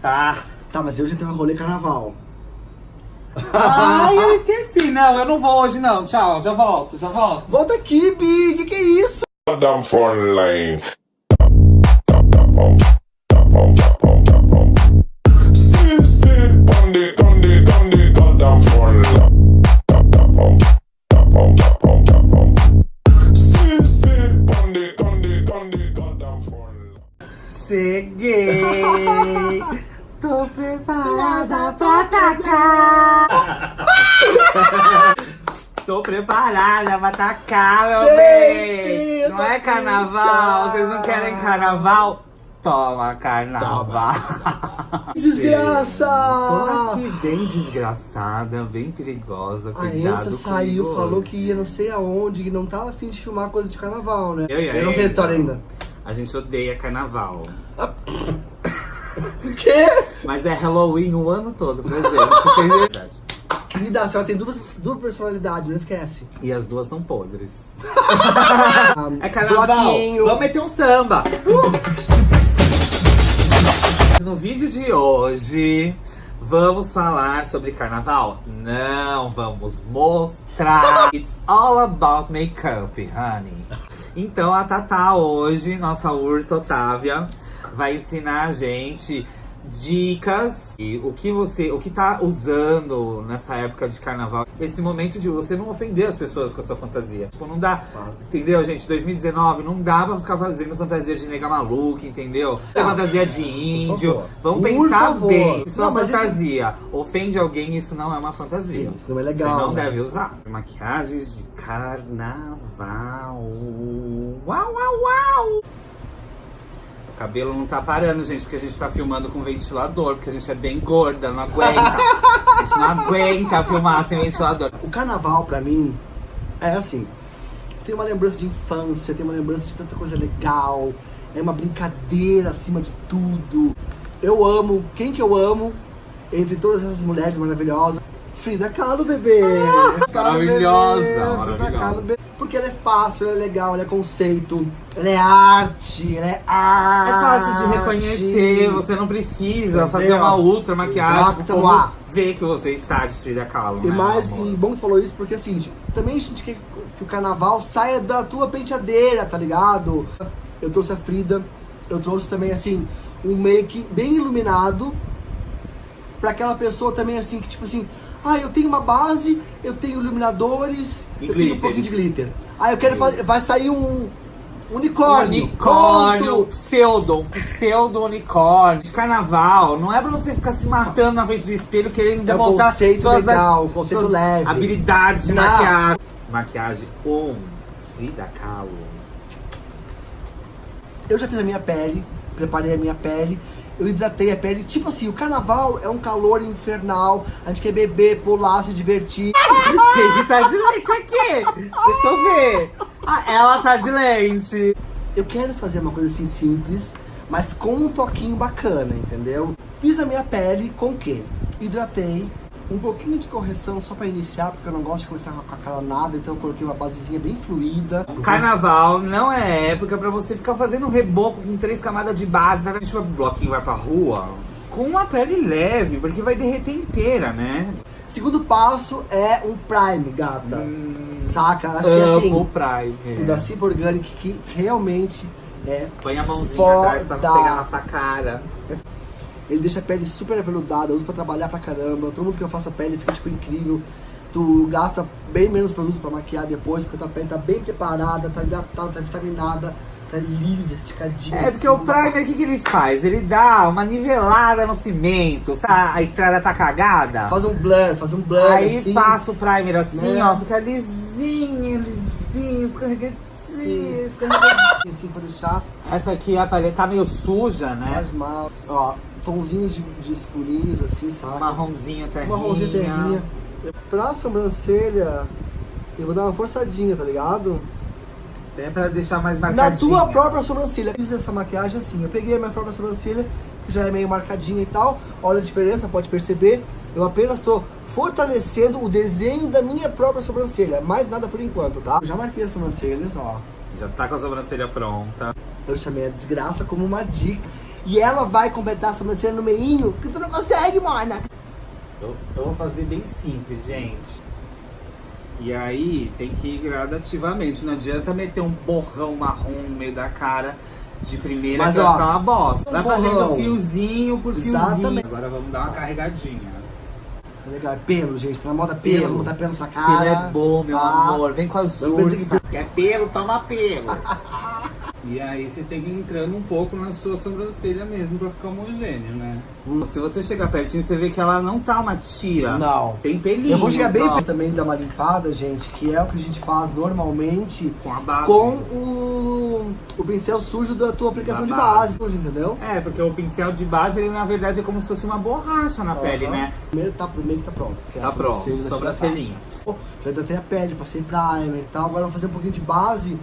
Tá. Tá, mas hoje tem um rolê carnaval. Ai, eu esqueci. Não, eu não vou hoje não. Tchau, já volto, já volto. Volta aqui, Bi! Que que é isso? Line. Cheguei! Tô preparada pra atacar! Tô preparada pra atacar, meu bem! Não essa é carnaval? Vocês não querem carnaval? Toma carnaval! Desgraça! Tô aqui bem desgraçada, bem perigosa, A Ensa saiu, comigo falou hoje. que ia não sei aonde, que não tava afim de filmar coisa de carnaval, né? Eu e a não sei a história ainda. A gente odeia carnaval. O quê? Mas é Halloween o ano todo pra gente, entendeu? Querida, a senhora tem duas, duas personalidades, não esquece. E as duas são podres. É carnaval. bloquinho. Vamos meter um samba. No vídeo de hoje, vamos falar sobre carnaval? Não, vamos mostrar. It's all about makeup, honey. Então a Tatá hoje, nossa ursa Otávia, vai ensinar a gente dicas e o que você, o que tá usando nessa época de carnaval. Esse momento de você não ofender as pessoas com a sua fantasia. Tipo, não dá, Claro. entendeu, gente? 2019 não dá pra ficar fazendo fantasia de nega maluca, entendeu? Tem fantasia de índio. Vamos Por pensar favor. bem. Isso é Não, uma mas isso- fantasia. Ofende alguém, isso não é uma fantasia. Sim, isso não é legal, Você não né? deve usar. Maquiagens de carnaval. Uau, uau, uau! O cabelo não tá parando, gente, porque a gente tá filmando com ventilador, porque a gente é bem gorda, não aguenta. A gente não aguenta filmar sem ventilador. O carnaval, pra mim, é assim. Tem uma lembrança de infância, tem uma lembrança de tanta coisa legal. É uma brincadeira acima de tudo. Eu amo, quem que eu amo, entre todas essas mulheres maravilhosas? Frida Kahlo, bebê! Kahlo, maravilhosa, bebê, Frida maravilhosa. Kahlo, bebê. Porque ela é fácil, ela é legal, ela é conceito, ela é arte, ela é arte. É fácil de reconhecer, você não precisa fazer Entendeu? uma ultra maquiagem Exato, pro povo lá. ver que você está de Frida Kahlo. E né, mais, amor? e bom que tu falou isso, porque assim, também a gente quer que o carnaval saia da tua penteadeira, tá ligado? Eu trouxe a Frida, eu trouxe também, assim, um make bem iluminado, pra aquela pessoa também, assim, que tipo assim, ah, eu tenho uma base, eu tenho iluminadores, eu tenho um pouquinho de glitter. Ah, eu quero fazer, vai sair um unicórnio. Unicórnio, Pronto. pseudo, pseudo unicórnio. De carnaval, não é pra você ficar se matando na frente do espelho querendo É demonstrar conceito suas, legal, conceito suas leve. habilidades de Não. maquiagem. Maquiagem on Frida Kahlo. Eu já fiz a minha pele, preparei a minha pele, eu hidratei a pele. Tipo assim, o carnaval é um calor infernal, a gente quer beber, pular, se divertir. Quem que tá de lente aqui? Deixa eu ver. Ah, ela tá de lente. Eu quero fazer uma coisa assim simples, mas com um toquinho bacana, entendeu? Fiz a minha pele com o quê? Hidratei, um pouquinho de correção só pra iniciar, porque eu não gosto de começar com a cara nada, então eu coloquei uma basezinha bem fluida. Carnaval não é época pra você ficar fazendo reboco com três camadas de base. Tá? A gente vai pro bloquinho, vai pra rua com uma pele leve, porque vai derreter inteira, né? Segundo passo é um prime, gata. Hum, Saca? Acho que é assim. o Prime. O da Cip Organic que realmente é Põe a mãozinha Foda. atrás pra não pegar nossa cara. Ele deixa a pele super aveludada, usa pra trabalhar pra caramba. Todo mundo que eu faço a pele fica tipo incrível. Tu gasta bem menos produto pra maquiar depois, porque tua pele tá bem preparada, tá hidratada, tá vitaminada, tá lisa, esticadinha. É, porque assim. o primer, o que, que ele faz? Ele dá uma nivelada no cimento, sabe? A estrada tá cagada. Faz um blur, faz um blur Aí assim. passa o primer assim, né? ó, fica lisinho, lisinho, escorregadinho, escorregadinho. assim pra deixar Essa aqui, a paleta tá meio suja, né? mais mal. Ó, tonzinhos de, de escurinhos assim, sabe? Marronzinho, terrinha. Marronzinho terrinha. Pra sobrancelha, eu vou dar uma forçadinha, tá ligado? Isso é pra deixar mais Na marcadinho. tua própria sobrancelha. Fiz essa maquiagem assim. Eu peguei a minha própria sobrancelha, que já é meio marcadinha e tal. Olha a diferença, pode perceber. Eu apenas estou fortalecendo o desenho da minha própria sobrancelha. Mais nada por enquanto, tá? Eu já marquei as sobrancelhas, ó. Já tá com a sobrancelha pronta. Eu chamei a desgraça como uma dica. E ela vai completar a sobrancelha no meinho, que tu não consegue, mona. Eu, eu vou fazer bem simples, gente. E aí tem que ir gradativamente. Não adianta meter um borrão marrom no meio da cara de primeira Mas, que vai ó, ficar uma bosta. Vai borrão. fazendo fiozinho por fiozinho. Exatamente. Agora vamos dar uma carregadinha. Tá legal, é pelo, gente. Tá na moda pelo, Pelo. botar pelo nessa cara. Pelo é bom, meu Ah, amor. Vem com as pensei ursas. Quer pelo? Toma pelo. e aí você tem que ir entrando um pouco na sua sobrancelha mesmo pra ficar homogêneo, né? Se você chegar pertinho, você vê que ela não tá uma tira. Não. Tem pelinhos, Eu vou chegar bem perto também dar uma limpada, gente, que é o que a gente faz normalmente com a base. com o, o pincel sujo da tua aplicação Da de base. base, entendeu? É, porque o pincel de base, ele na verdade é como se fosse uma borracha na pele, Aham. né? Primeiro tá, primeiro tá pronto. Que é a Tá pronto, sobrancelhinha. Já hidratei a pele, passei primer e tal. Agora eu vou fazer um pouquinho de base,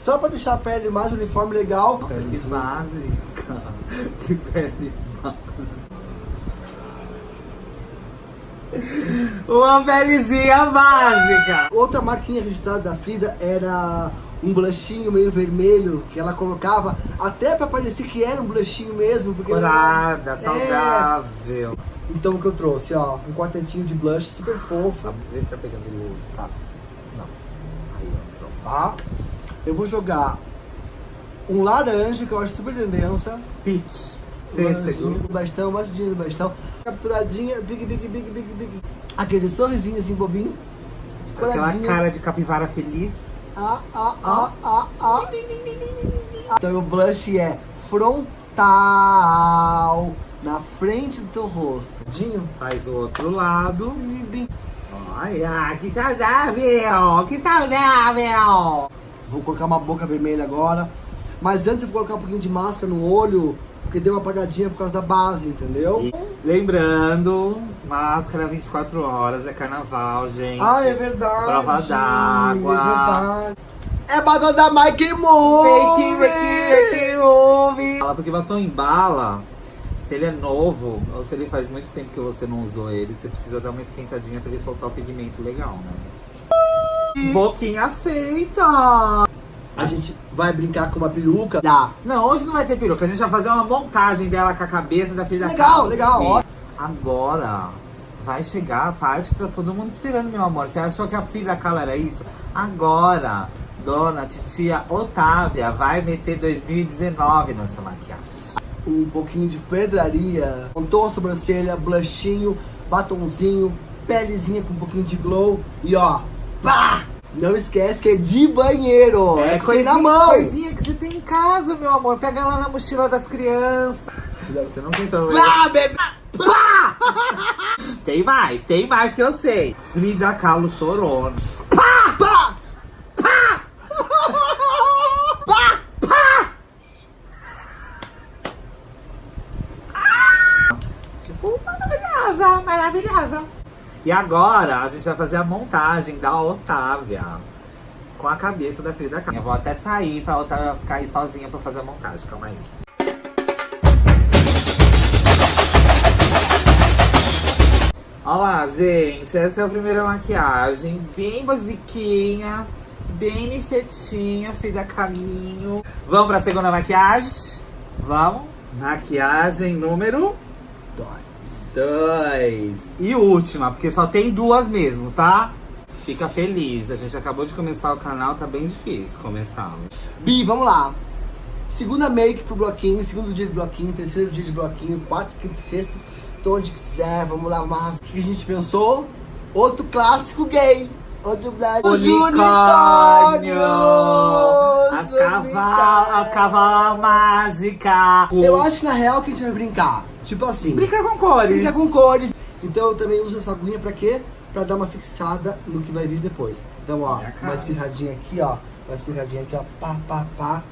só pra deixar a pele mais uniforme legal. Nossa, que Pelezinha. básica. Que pele básica. Uma pelezinha básica. Outra marquinha registrada da Frida era um blushinho meio vermelho que ela colocava até pra parecer que era um blushinho mesmo. Porque Corada, É. saudável. Então o que eu trouxe, ó, um quartetinho de blush super fofo. Vê se tá pegando luz. Tá. Não. Aí, ó. Tá? Eu vou jogar um laranja, que eu acho super tendência. Peach. Um Pêssego. do bastão, mais do bastão. Capturadinha, big, big, big, big, big. Aquele sorrisinho assim, bobinho. Aquela cara de capivara feliz. Ah, ah, ah, ah, ah. Então o blush é frontal, na frente do teu rosto. Dinho? Faz o outro lado. Olha, que saudável! Que saudável! Vou colocar uma boca vermelha agora. Mas antes eu vou colocar um pouquinho de máscara no olho, porque deu uma apagadinha por causa da base, entendeu? Lembrando, máscara 24 horas, é carnaval, gente. Ah, é verdade. Prova d'água. É. É batom da Mike Move! Fala, Porque batom em bala, se ele é novo, ou se ele faz muito tempo que você não usou ele, você precisa dar uma esquentadinha pra ele soltar o pigmento legal, né? Boquinha feita! A gente vai brincar com uma peruca. Dá. Não, hoje não vai ter peruca, a gente vai fazer uma montagem dela com a cabeça da filha da Legal, Carla. legal, ó. Agora vai chegar a parte que tá todo mundo esperando, meu amor. Você achou que a filha da Carla era isso? Agora, dona titia Otávia vai meter 2019 nessa maquiagem. Um pouquinho de pedraria. Contou a sobrancelha, blushinho, batonzinho, pelezinha com um pouquinho de glow. E ó, pá! Não esquece que é de banheiro. É, que tem na mão. coisinha que você tem em casa, meu amor. Pega lá na mochila das crianças. Você não tentou. Pá, bebê! Tem mais, tem mais que eu sei. Frida Kahlo chorou. Pá! Pá! Tipo, maravilhosa, maravilhosa. E agora a gente vai fazer a montagem da Otávia com a cabeça da Frida Kahlo. Eu vou até sair pra Otávia ficar aí sozinha pra fazer a montagem. Calma aí. Olá, gente. Essa é a primeira maquiagem. Bem basiquinha, bem nifetinha, Frida Caminho. Vamos pra segunda maquiagem? Vamos? Maquiagem número Dói. Dois. E última, porque só tem duas mesmo, tá? Fica feliz. A gente acabou de começar o canal, tá bem difícil começar. Bi, vamos lá. Segunda make pro bloquinho, segundo dia de bloquinho, terceiro dia de bloquinho, quarto, quinto, sexto, tô onde quiser, vamos lá, mas o que a gente pensou? Outro clássico gay. Outro. Os Unicórnio! As unicórnios, cavalas, as cavalas mágicas! Eu acho na real que a gente vai brincar. Tipo assim, Brinca com cores! brinca com cores. Então eu também uso essa aguinha pra quê? Pra dar uma fixada no que vai vir depois. Então, ó, uma espirradinha aqui, ó. Uma espirradinha aqui, ó. Pá, pá, pá.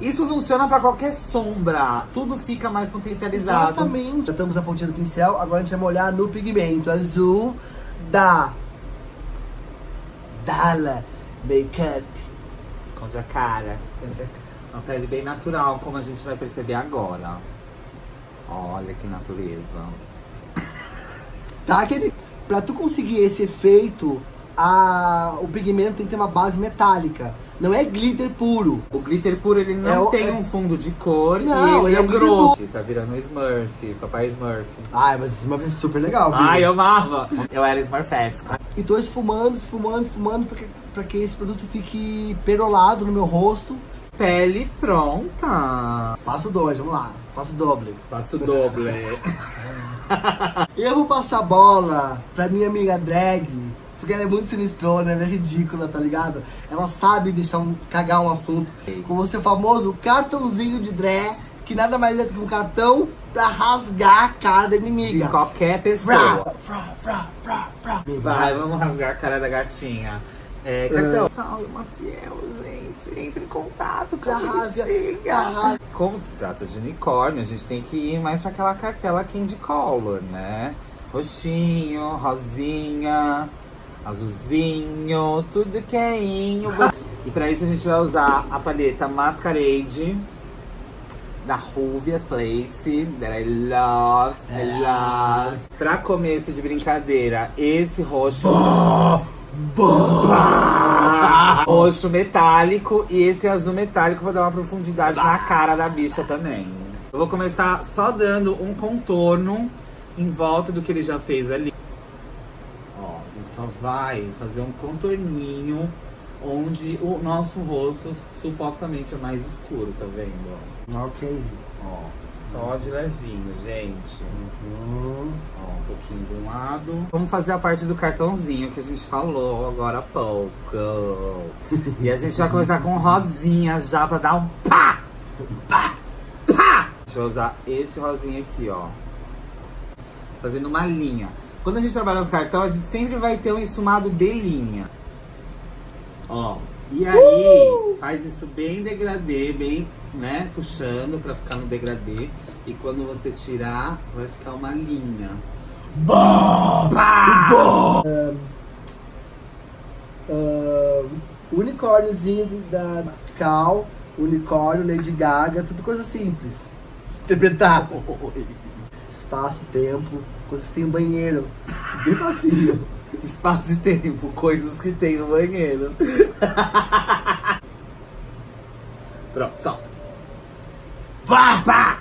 Isso funciona pra qualquer sombra. Tudo fica mais potencializado. Exatamente. Já estamos a pontinha do pincel, agora a gente vai molhar no pigmento azul da Dala Makeup. Esconde a cara. Esconde a... Uma pele bem natural, como a gente vai perceber agora. Olha que natureza. Tá, aquele... Pra tu conseguir esse efeito a, o pigmento tem que ter uma base metálica. Não é glitter puro. O glitter puro, ele não É tem é- um fundo de cor Não, e ele ele é é grosso. Tá virando Smurf, papai Smurf. Ai, mas Smurf é super legal. Ai, Bia. eu amava. Eu era Smurfético. E tô esfumando, esfumando, esfumando pra que, pra que esse produto fique perolado no meu rosto. Pele pronta. Passo dois, vamos lá. Passo doble. Passo doble. Eu vou passar a bola pra minha amiga drag, porque ela é muito sinistrona, ela é ridícula, tá ligado? Ela sabe deixar um, cagar um assunto. Com o seu famoso cartãozinho de drag, que nada mais é do que um cartão pra rasgar a cara da De inimiga. qualquer Frá, pessoa. frá, frá, frá, frá. Vai, vamos rasgar a cara da gatinha. É, cartão. Tal, Maciel, gente, entre em contato com a Arrasa, arrasa. Como se trata de unicórnio, a gente tem que ir mais pra aquela cartela candy color, né? Roxinho, rosinha, azulzinho, tudo que é. E pra isso a gente vai usar a paleta Masquerade da Ruvias Place, that I love, I love. Pra começo de brincadeira, esse roxo... Roxo metálico e esse azul metálico pra dar uma profundidade na cara da bicha também. Eu vou começar só dando um contorno em volta do que ele já fez ali. Ó, a gente só vai fazer um contorninho onde o nosso rosto supostamente é mais escuro, tá vendo? Ok. Ó, só de levinho, gente. Hum. Ó, um pouquinho de um lado. Vamos fazer a parte do cartãozinho que a gente falou agora há pouco. e a gente vai começar com rosinha já pra dar um pá! Pá! Pá! A gente vai usar esse rosinha aqui, ó. Fazendo uma linha. Quando a gente trabalha com cartão, a gente sempre vai ter um ensumado de linha. Ó. E aí, faz isso bem degradê, bem, né, puxando pra ficar no degradê. E quando você tirar, vai ficar uma linha. Ah, unicórniozinho da Cal, unicórnio, Lady Gaga, tudo coisa simples. Interpretar. Espaço, tempo, coisas que tem no banheiro. Bem facinho. Espaço e tempo, coisas que tem no banheiro. Pronto, solta. Pá, pá.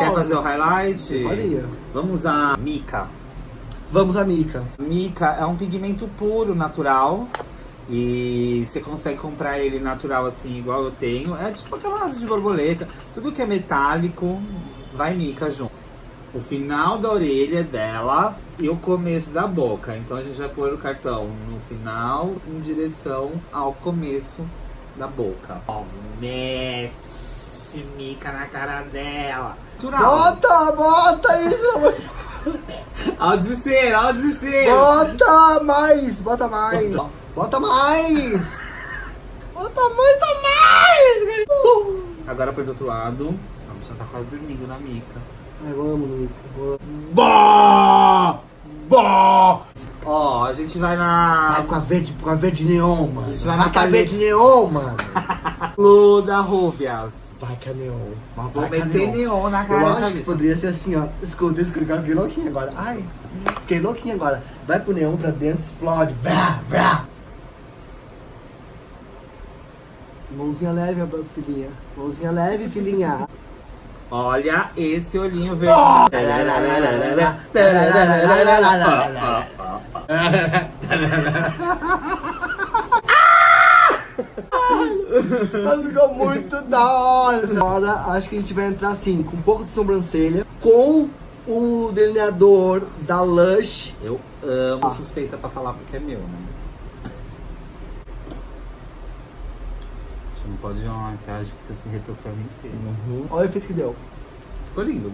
Quer fazer o highlight? Eu faria. Vamos usar mica. Vamos, amiga. Mica é um pigmento puro, natural. E você consegue comprar ele natural assim, igual eu tenho. É tipo aquela asa de borboleta. Tudo que é metálico, vai mica junto. O final da orelha dela e o começo da boca. Então a gente vai pôr o cartão no final em direção ao começo da boca. Ó, mete mica na cara dela. Bota, bota isso, pelo amor de Ó o desespero, ó o desespero. Bota mais, bota mais. Bota mais. Bota muito mais. Agora põe do outro lado. A bicha tá quase dormindo na mica. Ai, vamos, vamos. Bó! Bó! Ó, a gente vai Vai na com a verde, com a verde neon, mano. Isso vai Vai na com a paleta. verde neon, mano. Lu da Rubias. Vai com a neon. Mas Vou vai a meter neon na Eu cara dessa acho que poderia ser assim, ó. Escuta, escuta, agora fiquei louquinho agora. Ai, fiquei louquinho agora. Vai pro neon pra dentro, explode. Vrá, vrá. Mãozinha leve, filhinha. Mãozinha leve, filhinha. Olha esse olhinho verde. Mas ficou muito da hora. Agora acho que a gente vai entrar assim, com um pouco de sobrancelha, com o delineador da Lush. Eu amo suspeita pra falar porque é meu, né? Você não pode ver uma maquiagem que fica se retocando inteira. Olha o efeito que deu. Ficou lindo.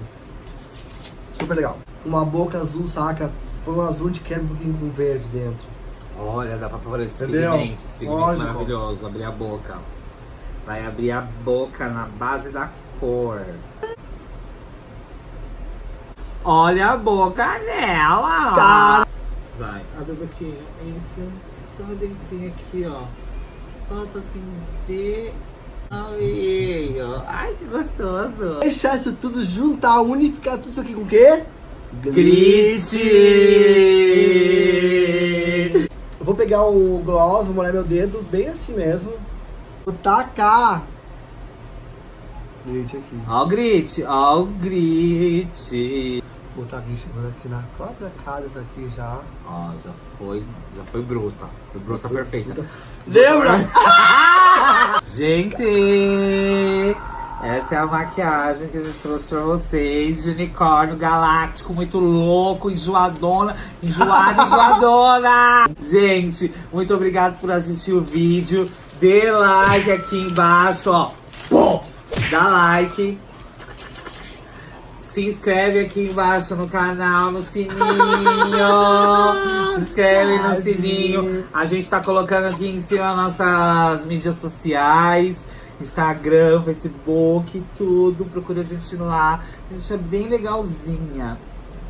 Super legal. Uma boca azul, saca? Põe um azul de creme um pouquinho com verde dentro. Olha, dá pra esses Entendeu? pigmentos, esse pigmento Lógico. maravilhoso, abrir a boca. Vai abrir a boca na base da cor. Olha a boca dela! Tá. Vai, abre a boquinha. Isso, só dentinho aqui, ó. Solta assim, vê. Aí, ó. Ai, que gostoso! Deixar isso tudo juntar, unificar tudo isso aqui com o quê? Grite! pegar o gloss, vou molhar meu dedo bem assim mesmo. Vou tacar. Grit aqui. Ó o grit, ó o grit. Vou botar grit aqui na própria cara isso aqui já. Ó, já foi, já foi bruta. Foi bruta foi perfeita. Bruta. Lembra? Gente! Essa é a maquiagem que a gente trouxe pra vocês. De unicórnio galáctico, muito louco, enjoadona, enjoada, enjoadona! Gente, muito obrigado por assistir o vídeo. Dê like aqui embaixo, ó. Dá like. Se inscreve aqui embaixo no canal, no sininho. Se inscreve no sininho. A gente tá colocando aqui em cima nossas mídias sociais. Instagram, Facebook, tudo. Procura a gente lá. A gente é bem legalzinha.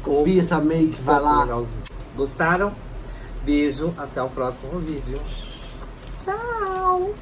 Copia essa make, vai lá. Legalzinho. Gostaram? Beijo, até o próximo vídeo. Tchau!